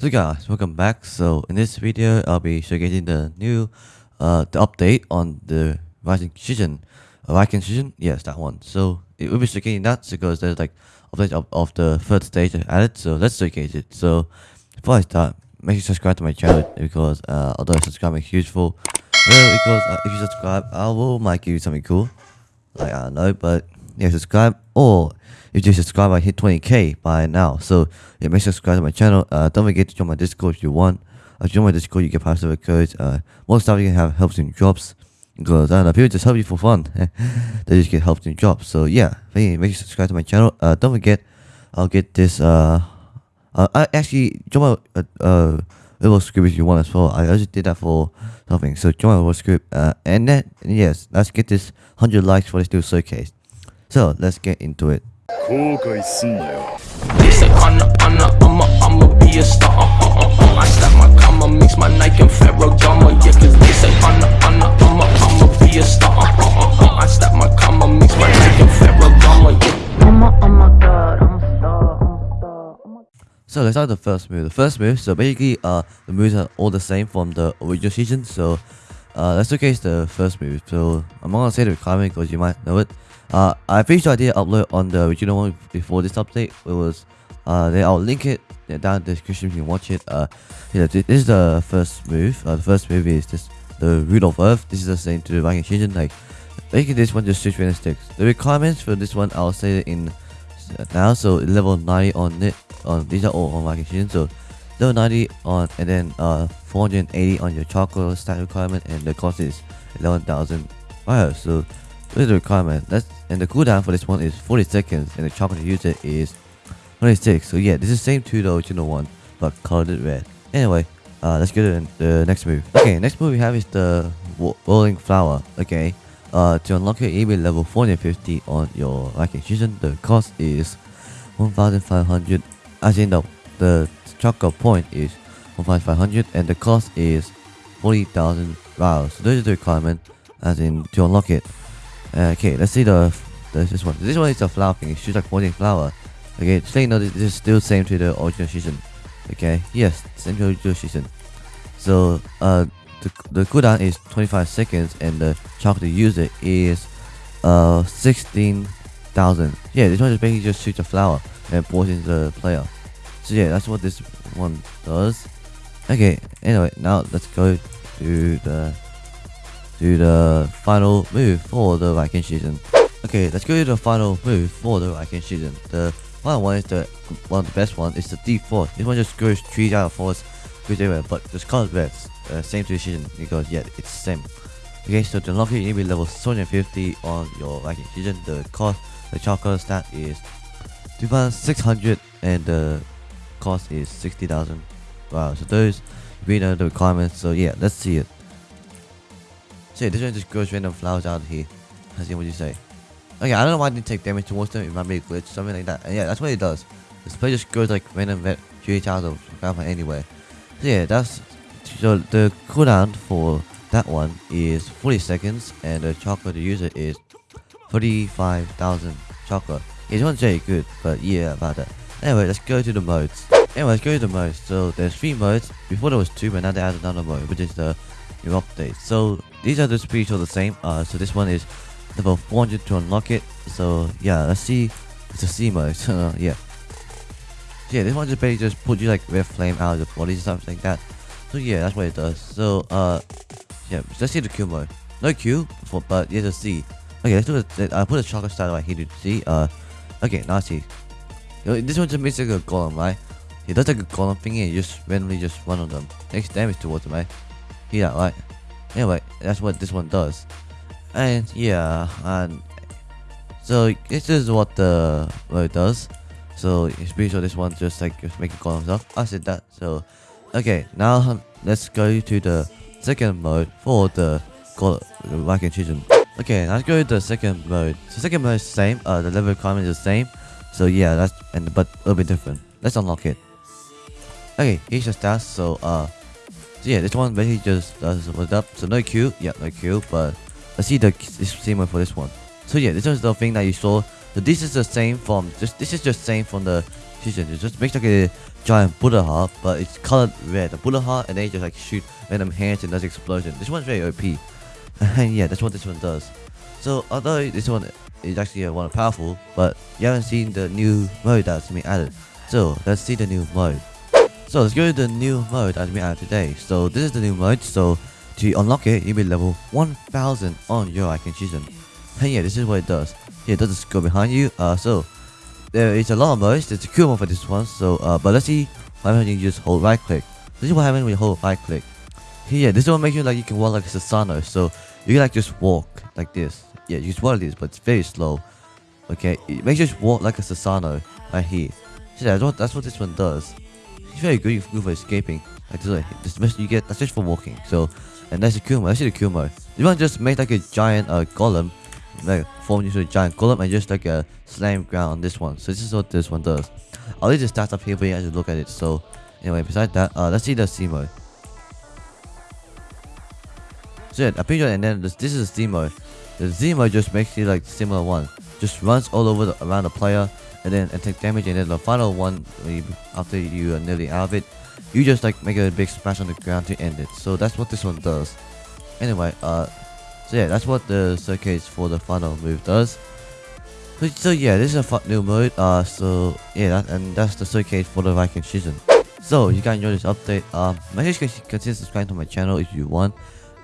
So guys, welcome back. So in this video, I'll be showcasing the new, uh, the update on the Viking Season. Uh, Rising Season? Yes, that one. So it will be showcasing that because there's like update of, of the third stage added. So let's showcase it. So before I start, make sure you subscribe to my channel because uh, although subscribing is useful, well, because uh, if you subscribe, I will might give you something cool. Like I don't know, but yeah, subscribe or if you subscribe, I hit 20k by now. So yeah, make sure to subscribe to my channel. Uh, don't forget to join my Discord if you want. Uh, join my Discord, you get power server codes. Uh, most stuff you can have helps in drops. Because I don't know, people just help you for fun. they just get helped in drops. So yeah, make sure you subscribe to my channel. Uh, don't forget, I'll get this. Uh, uh, I actually join my uh, uh little script if you want as well. I just did that for something. So join my little script. Uh, and then yes, let's get this 100 likes for this new showcase. So let's get into it. So let's start the first move. The first move, so basically uh, the moves are all the same from the original season. So uh let's showcase the first move. So I'm not gonna say the requirement because you might know it. Uh I'm pretty sure I did upload on the original one before this update. It was uh then I'll link it down in the description if you can watch it. Uh yeah, this is the first move. Uh, the first move is just the root of earth. This is the same to the Viking season. Like basically this one just switch random sticks. The requirements for this one I'll say it in now. So level 90 on it. On these are all on Viking season. So level 90 on and then uh 480 on your chakra stat requirement and the cost is 11,000 fire. So this is the requirement. That's and the cooldown for this one is 40 seconds and the chakra to use it is 26. So yeah, this is same to the original one but colored it red. Anyway, uh, let's go to the next move. Okay, next move we have is the rolling flower. Okay, uh, to unlock your EB level 450 on your Viking season, the cost is 1,500. As in the chakra point is 1,500 and the cost is 40,000 rounds. So those are the requirement as in to unlock it. Uh, okay, let's see the, the this one. This one is a flower thing. It shoots like floating flower. Okay, just let you know this is still same to the original season. Okay, yes, same to the original season. So uh, the the cooldown is 25 seconds and the chakra to use it is uh 16,000. Yeah, this one is basically just shoots a flower and poisons the player. So yeah, that's what this one does. Okay, anyway, now let's go to the to the final move for the Viking season. Okay, let's go to the final move for the Viking season. The final one is the one of the best one. It's the deep force. This one just goes trees out of force, goes everywhere, but just colored red. Uh, same season because yeah, it's the same. Okay, so to unlock it, you need to be level 250 on your Viking season. The cost, the chakra stat is 2,600 and the cost is 60,000. Wow, so those we know the requirements. So yeah, let's see it. So yeah, this one just grows random flowers out here. Let's see what you say. Okay, I don't know why I didn't take damage towards them. It might be a glitch, something like that. And yeah, that's what it does. This play just grows like random red trees out of flower anywhere. So yeah, that's so the cooldown for that one is 40 seconds, and the chakra to use it is 35,000 chakra. This one's very good, but yeah, about that. Anyway, let's go to the modes. Anyway, let's go to the modes. So there's three modes. Before there was two, but now they added another mode, which is the new update. So these are just pretty sure the same. Uh, so this one is level 400 to unlock it. So yeah, let's see. It's a C mode. So yeah. Yeah, this one just basically just put you like red flame out of the body and stuff like that. So yeah, that's what it does. So uh, yeah, let's see the Q mode. No Q, for, but yeah, the C. Okay, let's do it. I put a chocolate style right here to see. Uh, okay, now see. This one just makes like a golem, right? He does like a golem thingy and just randomly just one of them. Takes damage towards him, right? Yeah, right. Anyway, that's what this one does. And yeah, and so this is what the what it does. So it's pretty sure this one just like just make a golem stuff. I said that. So okay, now let's go to the second mode for the golem Viking season. Okay, let's go to the second mode. So second mode is the same. Uh, the level requirement is the same. So yeah, that's and but a little bit different. Let's unlock it. Okay, here's your stats. So uh, so yeah, this one basically just does what's up. So no Q, yeah, no Q. But let's see the same one for this one. So yeah, this is the thing that you saw. So this is the same from just this is just same from the season. It just makes like a giant Buddha heart, but it's colored red. The Buddha heart, and then you just like shoot random hands and does explosion. This one's very OP. and yeah, that's what this one does. So although this one is actually uh, one powerful, but you haven't seen the new mode that's been added. So let's see the new mode. So let's go to the new mode that's been added today. So this is the new mode. So to unlock it, you'll be level 1000 on your icon season. And yeah, this is what it does. Here, it does go behind you. Uh, so there is a lot of modes. There's a cool one for this one. So, uh, but let's see what happens when you just hold right click. This is what happens when you hold right click. Here, this one makes you like you can walk like a Susanoo. So you can like just walk like this. Yeah, you just walk these, but it's very slow. Okay, it makes you just walk like a Susanoo right here. So that's what that's what this one does. It's very good, good for escaping. Like this, this best you get. That's just for walking. So, and that's the mode. That's the mode. You want to just make like a giant uh, golem like form into a giant golem and just like a slam ground on this one. So this is what this one does. I'll leave the stats up here for you guys to look at it. So anyway, besides that, uh, let's see the C mode. So yeah, I'm and then this, this is the C mode. The Zima just makes it like similar one. Just runs all over the, around the player and then and take damage and then the final one after you are nearly out of it, you just like make a big smash on the ground to end it. So that's what this one does. Anyway, uh so yeah, that's what the circuit for the final move does. So, so yeah, this is a new mode. Uh, so yeah, that, and that's the circuit for the Viking season. So you guys enjoy this update. Um, make sure you consider subscribing to my channel if you want.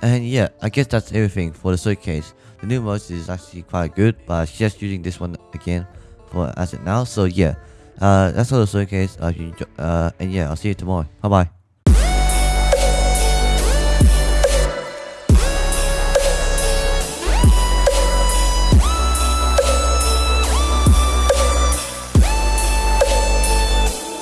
And yeah, I guess that's everything for the showcase. The new mode is actually quite good, but I'm just using this one again for as it now. So yeah, uh, that's all the showcase. Uh, uh, and yeah, I'll see you tomorrow. Bye bye.